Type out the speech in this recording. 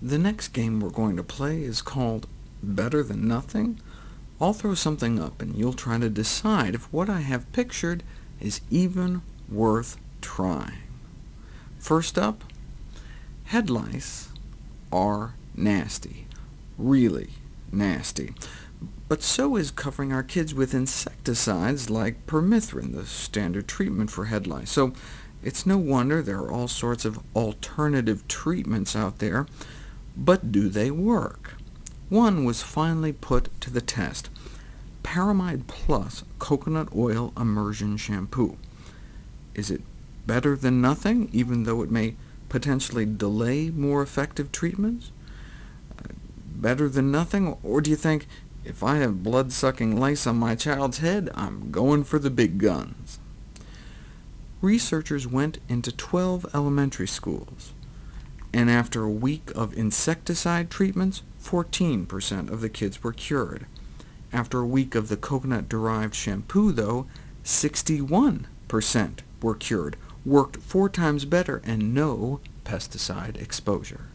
The next game we're going to play is called Better Than Nothing. I'll throw something up, and you'll try to decide if what I have pictured is even worth trying. First up, head lice are nasty, really nasty. But so is covering our kids with insecticides like permethrin, the standard treatment for head lice. So it's no wonder there are all sorts of alternative treatments out there. But do they work? One was finally put to the test, Paramide Plus Coconut Oil Immersion Shampoo. Is it better than nothing, even though it may potentially delay more effective treatments? Uh, better than nothing, or do you think, if I have blood-sucking lice on my child's head, I'm going for the big guns? Researchers went into 12 elementary schools, and after a week of insecticide treatments, 14% of the kids were cured. After a week of the coconut-derived shampoo, though, 61% were cured, worked four times better, and no pesticide exposure.